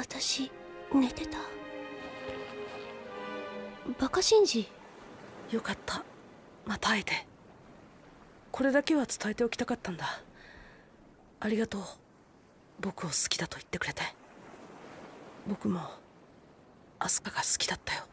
私寝てた。バカ信じよかった。また会えて。これだけは伝えておきたかったんだ。ありがとう。僕を好きだと言ってくれて。僕もアスカが好きだったよ。